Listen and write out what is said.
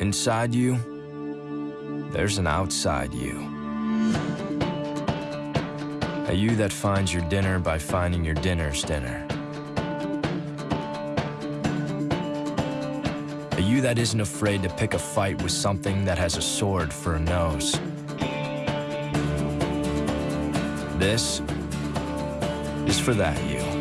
Inside you, there's an outside you. A you that finds your dinner by finding your dinner's dinner. A you that isn't afraid to pick a fight with something that has a sword for a nose. This is for that you.